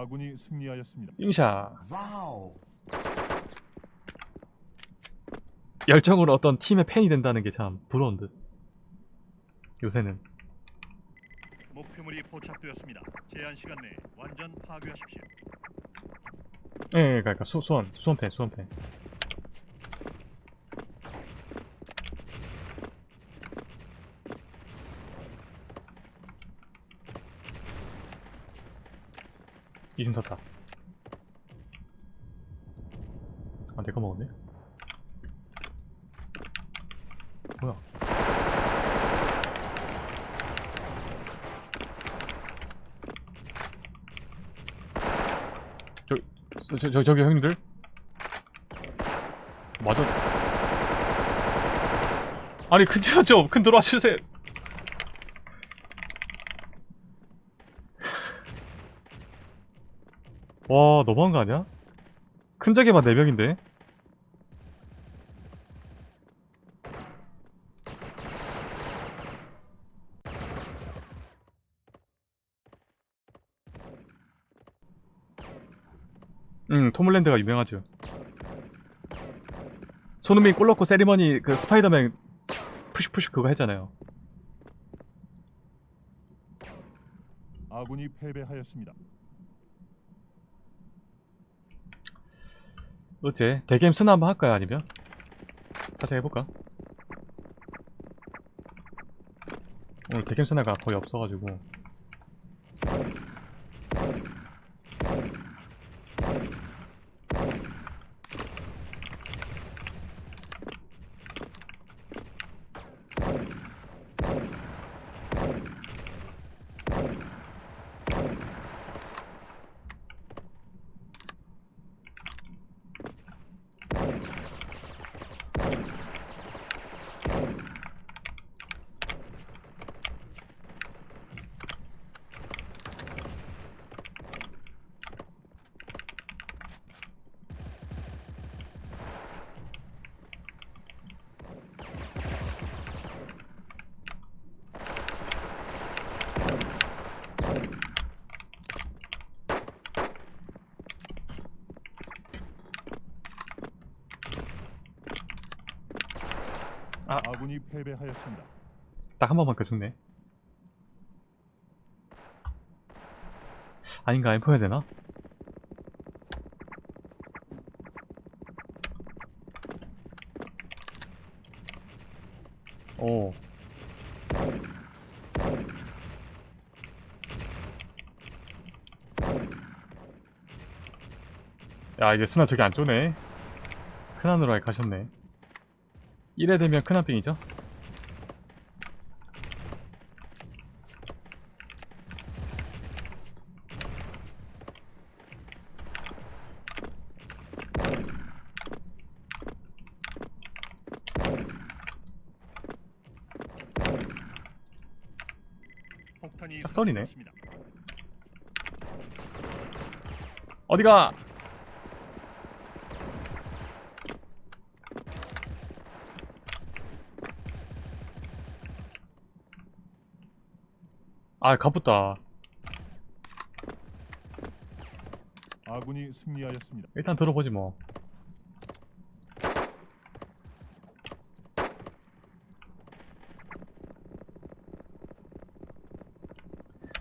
아군이 승리하였습니다. 잉샤 Wow. 열정으로 어떤 팀의 팬이 된다는 게 참 부러운 듯 요새는 목표물이 포착되었습니다. 제한 시간 내에 완전 파괴하십시오. 예, 예 그러니까 수, 수원 수원팬 수원팬 이승 탔다. 아 내가 먹었네? 뭐야? 저, 저, 저, 저기 형님들? 맞아. 아니 큰 들어 좀큰 들어와 주세요 와 너무한 거 아니야? 큰 적에만 4명인데 응 톰홀랜드가 유명하죠 손흥민 골 넣고 세리머니 그 스파이더맨 푸슉푸슉 그거 했잖아요 아군이 패배하였습니다. 어째 대게임 스나 한번 할까요 아니면? 살짝 해볼까? 오늘 대게임 스나가 거의 없어가지고 아. 아군이 패배하였습니다. 딱 한 번만 더 죽네 아닌가 엠퍼 해야 되나? 오 야 이제 스나 저기 안 쪼네 큰안으로 아예 가셨네 1회 되면 폭탄이 딱 썰이네. 어디가? 아, 가쁘다. 아군이 승리하였습니다. 일단 들어보지 뭐.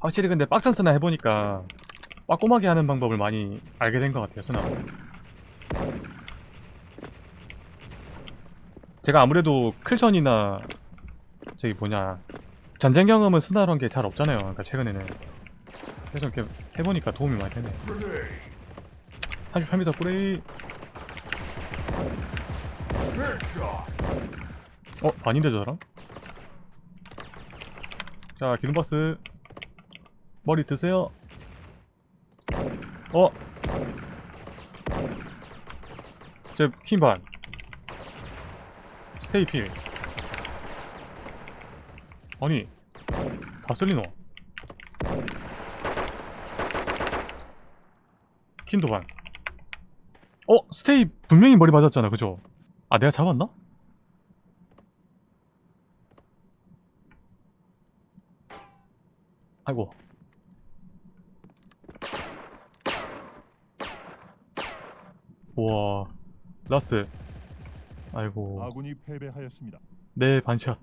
확실히 근데 빡전 스나 해보니까 빠꼼하게 하는 방법을 많이 알게 된 것 같아요, 스나. 제가 아무래도 클전이나 저기 뭐냐 전쟁 경험은 한게잘 없잖아요. 그러니까 최근에는 그래서 이렇게 해보니까 도움이 많이 되네. 38m 뿌레이. 어 아닌데 저 사람? 자 기름박스 머리 드세요. 어? 제 퀸반 스테이 필 아니 다 쓸리노 킨도 반 어? 스테이 분명히 머리 맞았잖아 그죠? 아 내가 잡았나? 아이고 우와 라스 아이고 아군이 패배하였습니다. 내 반샷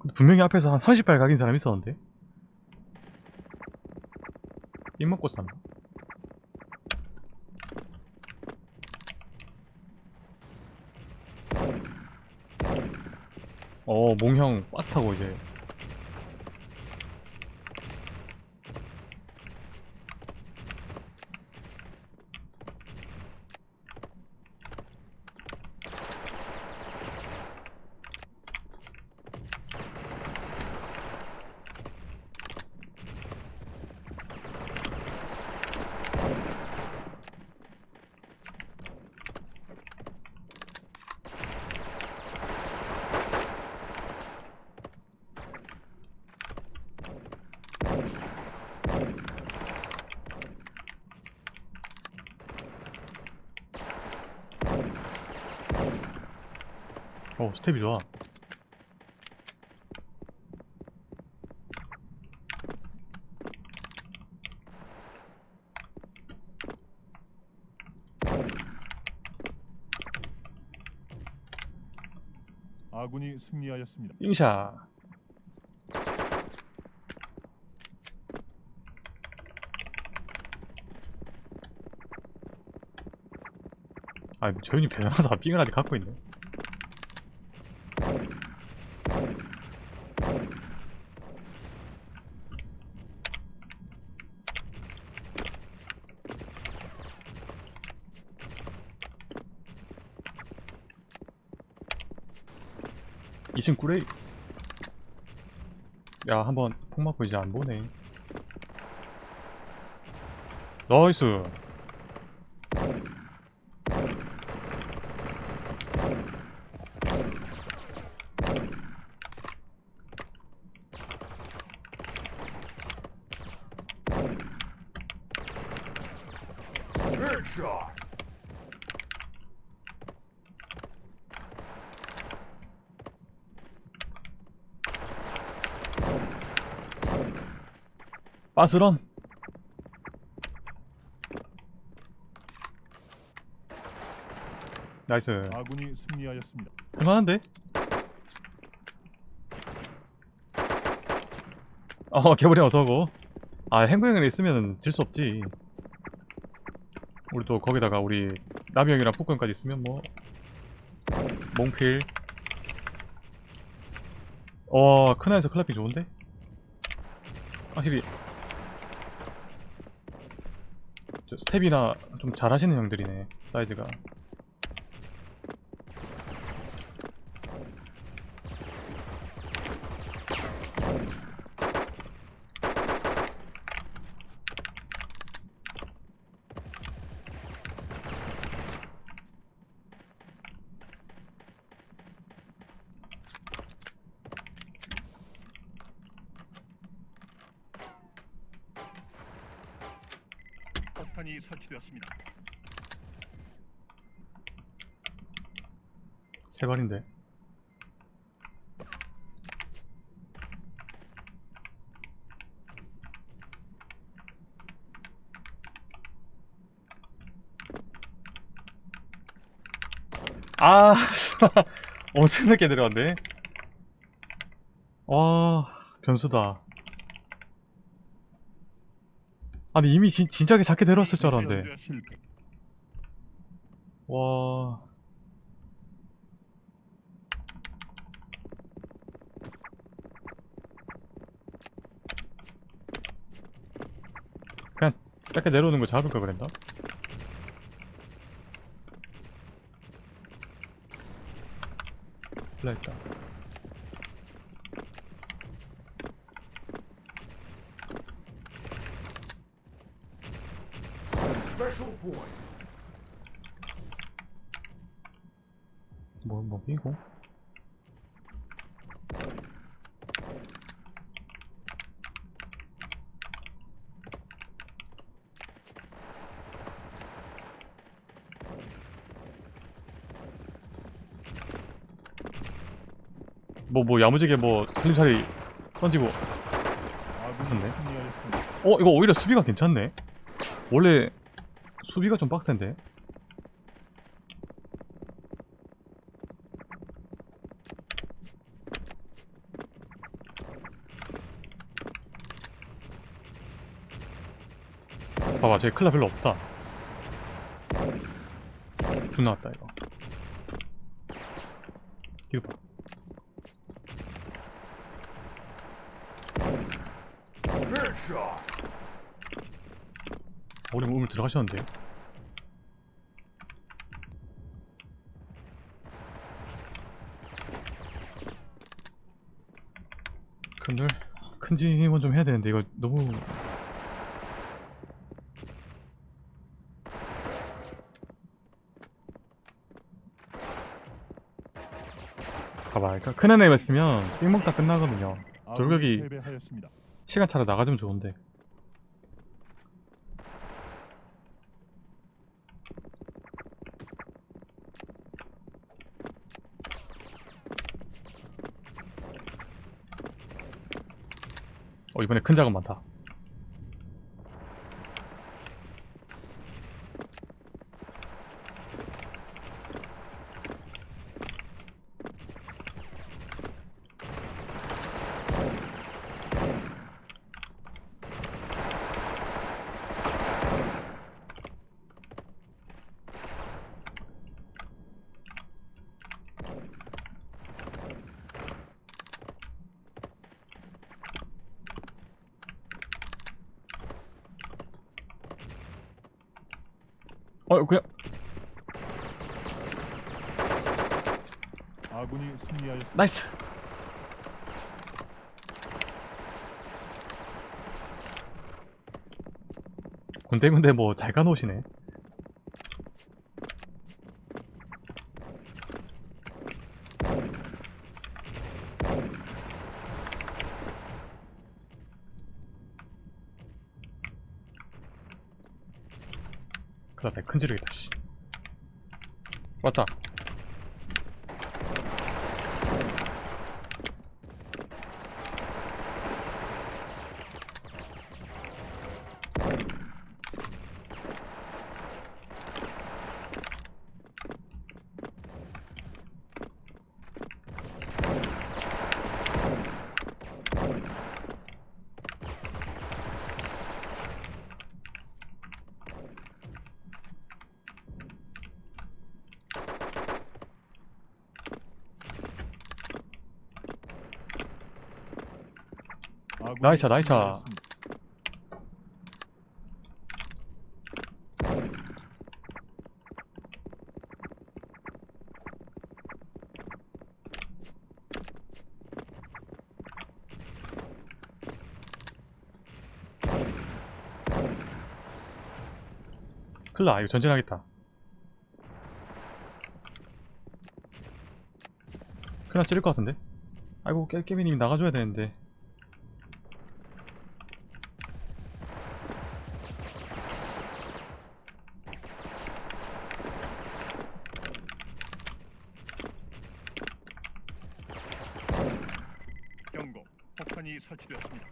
근데 분명히 앞에서 한 30발 각인 사람 있었는데 입 먹고 쌌나? 어 몽형 빡타고 이제 어 스텝이 좋아. 아군이 승리하였습니다. 잉샤. 아 근데 저 형님 대단하다. 삥을 아직 갖고 있네 이층 꾸레이 야 한번 폭 맞고 이제 안 보네. 나이스 빠스런 나이스 아군이 승리하였습니다. 할만한데? 어 개구리 어서고 아 행구형을 있으면 질 수 없지 우리 또 거기다가 우리 나비 형이랑 푸꾸형까지 있으면 뭐 몽필 어 크나에서 클라핑 좋은데? 확실히 저 스텝이나 좀 잘하시는 형들이네 사이즈가 폭탄이 설치되었습니다. 세 발인데. 아 엄청 늦게 내려왔네. 와 변수다 아니 이미 진, 진작에 작게 내려왔을 줄 알았는데 설치되었습니다. 와 그냥 짧게 내려오는 거 잡을 걸 그랬나? 났다 뭐, 뭐, 이거? 뭐, 뭐, 야무지게 뭐, 슬림살이 던지고. 아군이 무섭네. 승리하였습니다. 어, 이거 오히려 수비가 괜찮네. 원래, 수비가 좀 빡센데? 봐봐 저기 클라 별로 없다. 준 나왔다 이거. 뒤로 봐 어, 우리 우물 들어가셨는데요? 큰들 큰 짐은 좀 해야 되는데 이거 너무 봐봐 그러니까 큰 애네 있으면 삥 먹다 끝나거든요 돌격이-. 시간 차로 나가주면 좋은데 어 이번에 큰 작업 많다 어 그냥 아군이 승리하였습니다. 나이스 군데군데 뭐 잘 가놓으시네 배 큰지르겠다 씨. 왔다 나이차, 나이차. 클라 이거 전진하겠다. 클라 찌를 것 같은데? 아이고 깨, 깨비님이 나가줘야 되는데 경고. 폭탄이 설치되었습니다.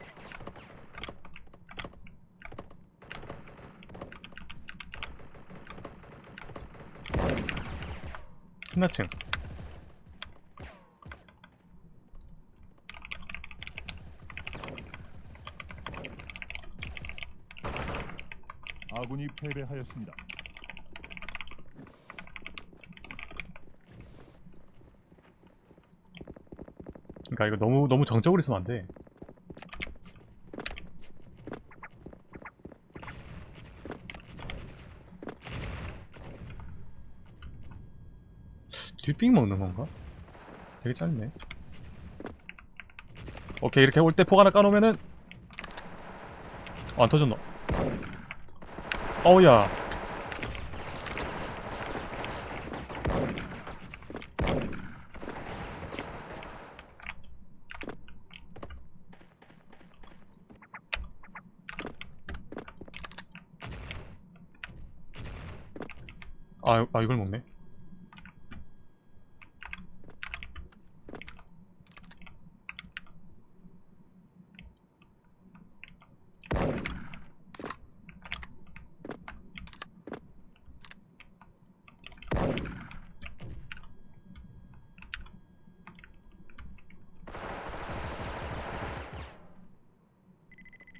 끝나층 아군이 패배하였습니다. 그러니까 이거 너무 너무 정적으로 있으면 안 돼 뒷빙 먹는 건가? 되게 짧네 오케이 이렇게 올때폭 하나 까놓으면은 어, 안 터졌나? 어우야 아, 아 이걸 먹네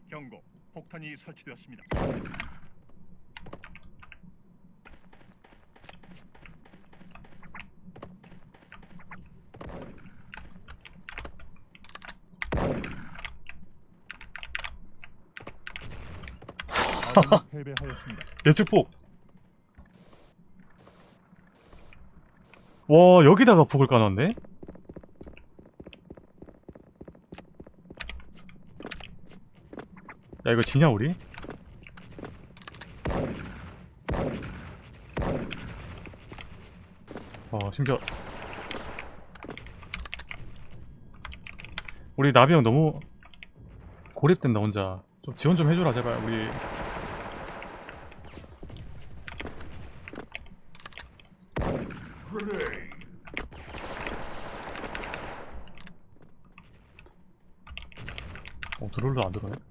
경고. 폭탄이 설치되었습니다. 패배하였습니다. 예측폭 와 여기다가 폭을 까놨네? 야 이거 지냐 우리? 어 심지어. 우리 나비 형 너무 고립된다 혼자. 좀 지원 좀 해줘라 제발 우리. 어 드롤도 안 들어가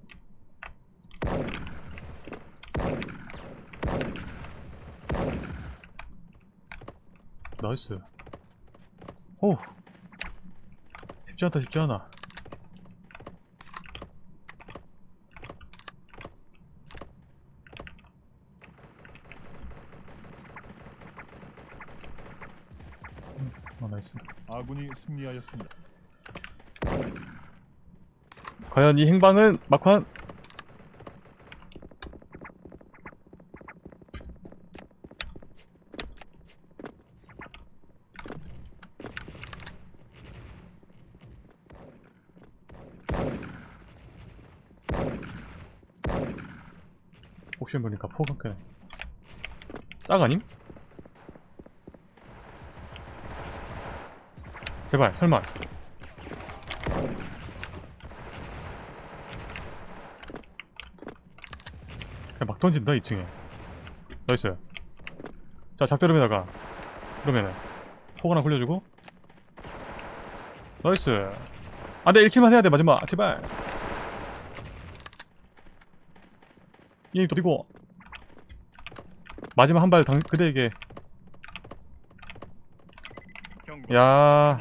나이스. 오. 쉽지 않다 쉽지 않아. 음, 아 나이스. 아군이 승리하였습니다. 과연 이 행방은 막판 혹시 보니까 포각해 딱 아님? 제발 설마. 그냥 막 던진다 2층에. nice. 자 작대름에다가. 그러면은 폭 하나 굴려주고. nice. 안돼 1 kill만 해야돼 마지막. 제발 이 도리고 마지막 한발 그대에게 경고. 야.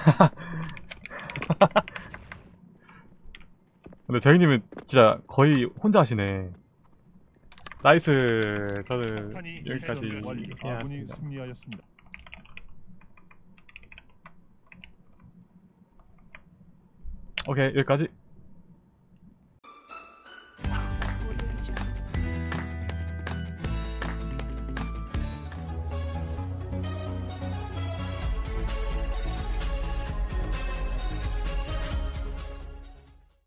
근데 저희님은 진짜 거의 혼자 하시네 nice 저는 여기까지 승리하였습니다. 오케이 여기까지